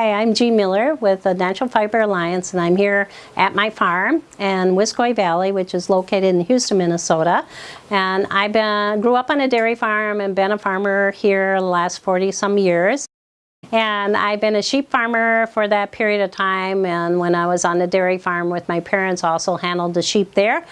Hi, I'm Jean Miller with the Natural Fiber Alliance and I'm here at my farm in Wiscoy Valley which is located in Houston, Minnesota. And I been, grew up on a dairy farm and been a farmer here the last 40 some years. And I've been a sheep farmer for that period of time and when I was on the dairy farm with my parents also handled the sheep there.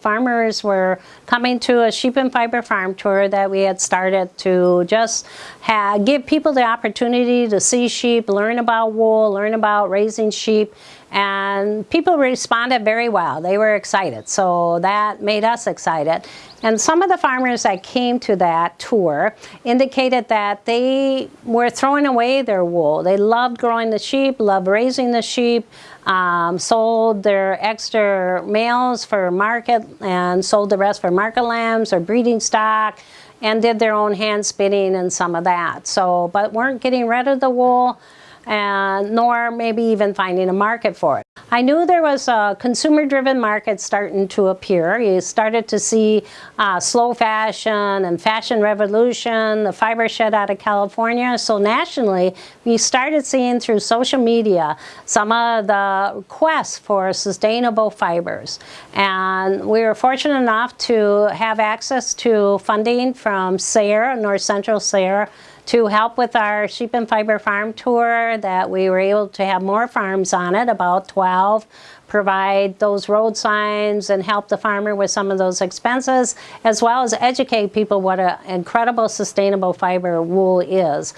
Farmers were coming to a sheep and fiber farm tour that we had started to just have, give people the opportunity to see sheep, learn about wool, learn about raising sheep, and people responded very well. They were excited, so that made us excited. And some of the farmers that came to that tour indicated that they were throwing away their wool. They loved growing the sheep, loved raising the sheep, um, sold their extra males for market and sold the rest for market lambs or breeding stock and did their own hand spinning and some of that. So, but weren't getting rid of the wool and nor maybe even finding a market for it. I knew there was a consumer-driven market starting to appear. You started to see uh, slow fashion and fashion revolution, the Fibershed out of California. So nationally, we started seeing through social media some of the quest for sustainable fibers. And we were fortunate enough to have access to funding from SARE, North Central SARE, to help with our sheep and fiber farm tour that we were able to have more farms on it, about 12, provide those road signs and help the farmer with some of those expenses, as well as educate people what an incredible sustainable fiber wool is.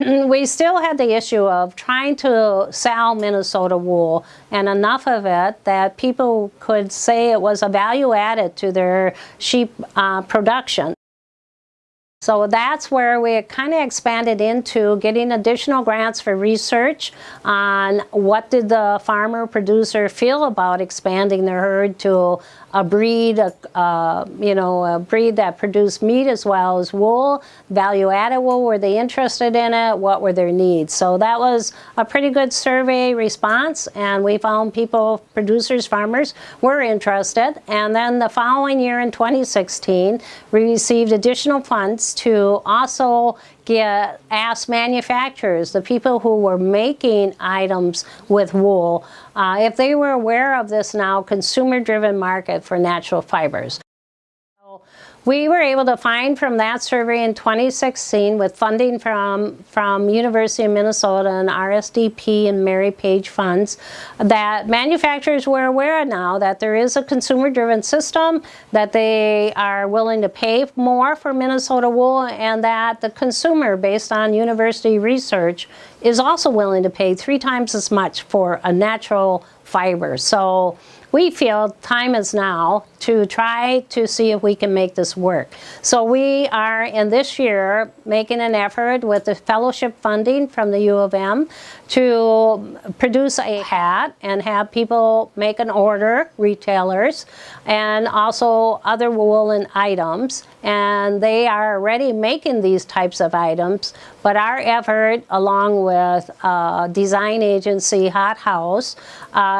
We still had the issue of trying to sell Minnesota wool and enough of it that people could say it was a value added to their sheep uh, production. So that's where we kind of expanded into getting additional grants for research on what did the farmer producer feel about expanding their herd to a breed, a, uh, you know, a breed that produced meat as well as wool, value-added wool, were they interested in it, what were their needs? So that was a pretty good survey response and we found people, producers, farmers, were interested. And then the following year in 2016, we received additional funds to also get, ask manufacturers, the people who were making items with wool, uh, if they were aware of this now consumer-driven market for natural fibers. We were able to find from that survey in 2016 with funding from, from University of Minnesota and RSDP and Mary Page funds that manufacturers were aware now that there is a consumer-driven system, that they are willing to pay more for Minnesota wool and that the consumer, based on university research, is also willing to pay three times as much for a natural fiber. So we feel time is now to try to see if we can make this work. So we are in this year making an effort with the fellowship funding from the U of M to produce a hat and have people make an order, retailers, and also other woolen items. And they are already making these types of items, but our effort along with uh, design agency Hot House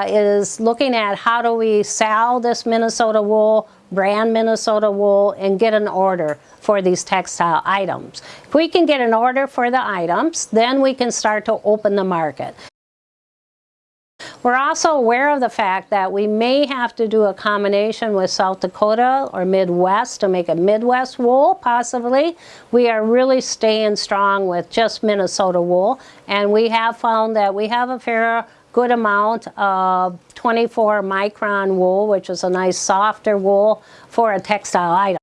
is looking at how do we sell this Minnesota wool brand Minnesota wool and get an order for these textile items. If we can get an order for the items, then we can start to open the market. We're also aware of the fact that we may have to do a combination with South Dakota or Midwest to make a Midwest wool, possibly. We are really staying strong with just Minnesota wool, and we have found that we have a fair good amount of 24 micron wool, which is a nice softer wool for a textile item.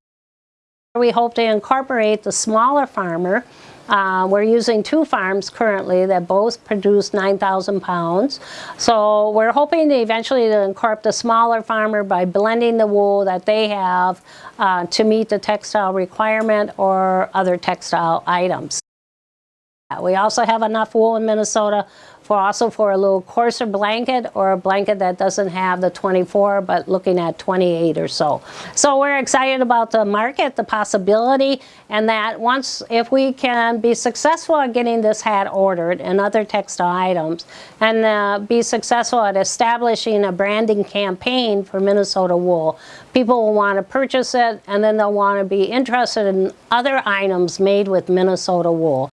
We hope to incorporate the smaller farmer. Uh, we're using two farms currently that both produce 9,000 pounds. So we're hoping to eventually to incorporate the smaller farmer by blending the wool that they have uh, to meet the textile requirement or other textile items. We also have enough wool in Minnesota for also for a little coarser blanket or a blanket that doesn't have the 24 but looking at 28 or so. So we're excited about the market, the possibility, and that once if we can be successful at getting this hat ordered and other textile items and uh, be successful at establishing a branding campaign for Minnesota wool, people will want to purchase it and then they'll want to be interested in other items made with Minnesota wool.